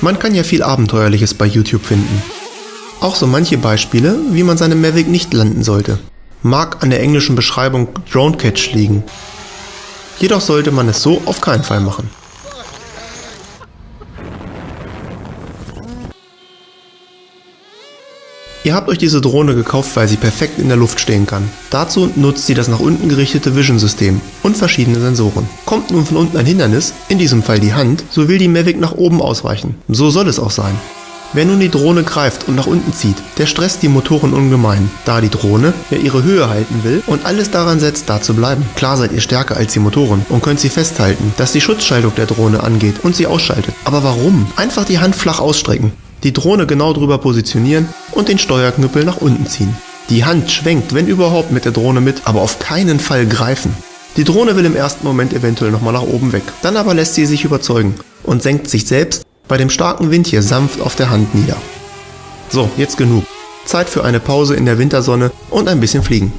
Man kann ja viel Abenteuerliches bei YouTube finden. Auch so manche Beispiele, wie man seine Mavic nicht landen sollte. Mag an der englischen Beschreibung Drone Catch liegen. Jedoch sollte man es so auf keinen Fall machen. Ihr habt euch diese Drohne gekauft, weil sie perfekt in der Luft stehen kann. Dazu nutzt sie das nach unten gerichtete Vision-System und verschiedene Sensoren. Kommt nun von unten ein Hindernis, in diesem Fall die Hand, so will die Mavic nach oben ausweichen. So soll es auch sein. Wer nun die Drohne greift und nach unten zieht, der stresst die Motoren ungemein, da die Drohne ja ihre Höhe halten will und alles daran setzt, da zu bleiben. Klar seid ihr stärker als die Motoren und könnt sie festhalten, dass die Schutzschaltung der Drohne angeht und sie ausschaltet. Aber warum? Einfach die Hand flach ausstrecken die Drohne genau drüber positionieren und den Steuerknüppel nach unten ziehen. Die Hand schwenkt, wenn überhaupt, mit der Drohne mit, aber auf keinen Fall greifen. Die Drohne will im ersten Moment eventuell nochmal nach oben weg, dann aber lässt sie sich überzeugen und senkt sich selbst bei dem starken Wind hier sanft auf der Hand nieder. So, jetzt genug. Zeit für eine Pause in der Wintersonne und ein bisschen fliegen.